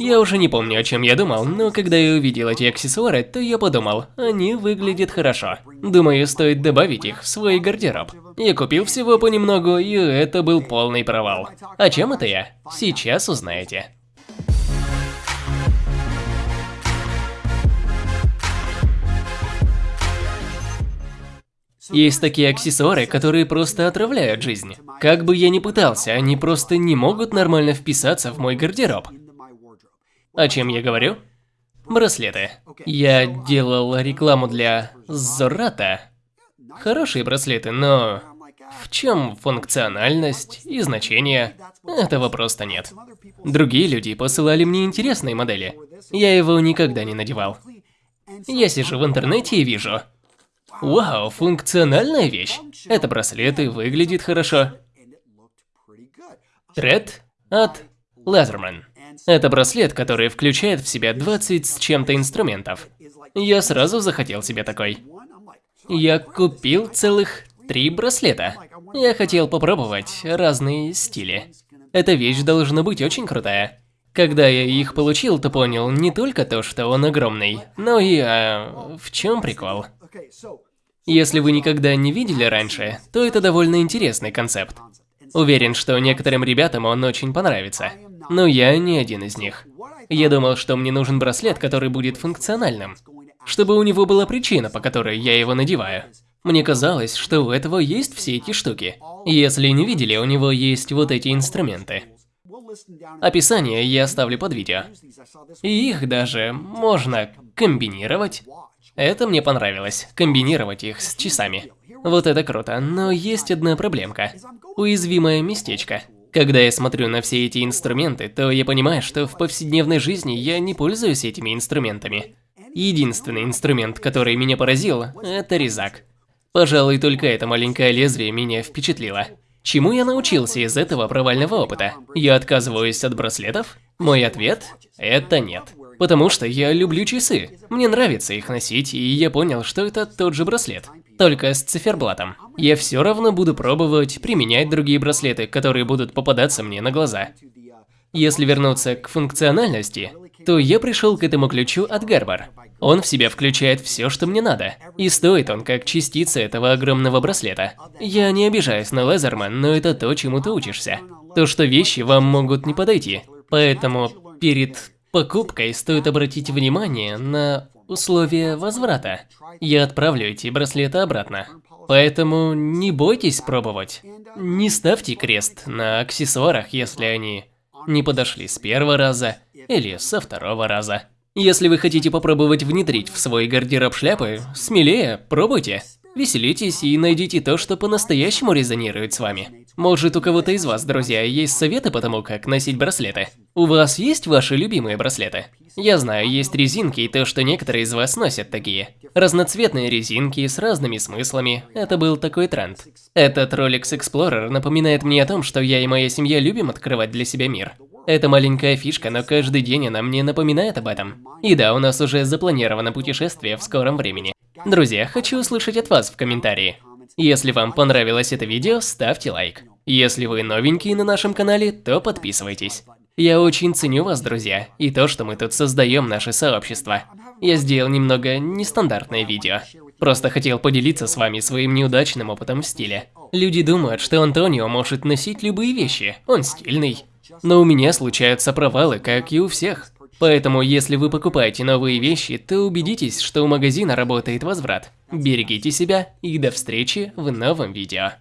Я уже не помню, о чем я думал, но когда я увидел эти аксессуары, то я подумал, они выглядят хорошо. Думаю, стоит добавить их в свой гардероб. Я купил всего понемногу, и это был полный провал. О чем это я? Сейчас узнаете. Есть такие аксессуары, которые просто отравляют жизнь. Как бы я ни пытался, они просто не могут нормально вписаться в мой гардероб. О чем я говорю? Браслеты. Я делал рекламу для Зората. Хорошие браслеты, но в чем функциональность и значение? Этого просто нет. Другие люди посылали мне интересные модели. Я его никогда не надевал. Я сижу в интернете и вижу, Вау, функциональная вещь. Это браслеты, выглядит хорошо. Тред от Leatherman. Это браслет, который включает в себя 20 с чем-то инструментов. Я сразу захотел себе такой. Я купил целых три браслета. Я хотел попробовать разные стили. Эта вещь должна быть очень крутая. Когда я их получил, то понял не только то, что он огромный, но и а, в чем прикол. Если вы никогда не видели раньше, то это довольно интересный концепт. Уверен, что некоторым ребятам он очень понравится. Но я не один из них. Я думал, что мне нужен браслет, который будет функциональным. Чтобы у него была причина, по которой я его надеваю. Мне казалось, что у этого есть все эти штуки. Если не видели, у него есть вот эти инструменты. Описание я оставлю под видео. И их даже можно комбинировать это мне понравилось, комбинировать их с часами. Вот это круто, но есть одна проблемка. Уязвимое местечко. Когда я смотрю на все эти инструменты, то я понимаю, что в повседневной жизни я не пользуюсь этими инструментами. Единственный инструмент, который меня поразил, это резак. Пожалуй, только это маленькое лезвие меня впечатлило. Чему я научился из этого провального опыта? Я отказываюсь от браслетов? Мой ответ – это нет. Потому что я люблю часы. Мне нравится их носить, и я понял, что это тот же браслет. Только с циферблатом. Я все равно буду пробовать применять другие браслеты, которые будут попадаться мне на глаза. Если вернуться к функциональности, то я пришел к этому ключу от Гарбар. Он в себя включает все, что мне надо. И стоит он как частица этого огромного браслета. Я не обижаюсь на Лезерман, но это то, чему ты учишься. То, что вещи вам могут не подойти. Поэтому перед покупкой стоит обратить внимание на условия возврата. Я отправлю эти браслеты обратно. Поэтому не бойтесь пробовать. Не ставьте крест на аксессуарах, если они не подошли с первого раза или со второго раза. Если вы хотите попробовать внедрить в свой гардероб шляпы, смелее, пробуйте. Веселитесь и найдите то, что по-настоящему резонирует с вами. Может, у кого-то из вас, друзья, есть советы по тому, как носить браслеты? У вас есть ваши любимые браслеты? Я знаю, есть резинки и то, что некоторые из вас носят такие. Разноцветные резинки с разными смыслами. Это был такой тренд. Этот Rolex Explorer напоминает мне о том, что я и моя семья любим открывать для себя мир. Это маленькая фишка, но каждый день она мне напоминает об этом. И да, у нас уже запланировано путешествие в скором времени. Друзья, хочу услышать от вас в комментарии. Если вам понравилось это видео, ставьте лайк. Если вы новенькие на нашем канале, то подписывайтесь. Я очень ценю вас, друзья, и то, что мы тут создаем наше сообщество. Я сделал немного нестандартное видео. Просто хотел поделиться с вами своим неудачным опытом в стиле. Люди думают, что Антонио может носить любые вещи, он стильный. Но у меня случаются провалы, как и у всех. Поэтому, если вы покупаете новые вещи, то убедитесь, что у магазина работает возврат. Берегите себя и до встречи в новом видео.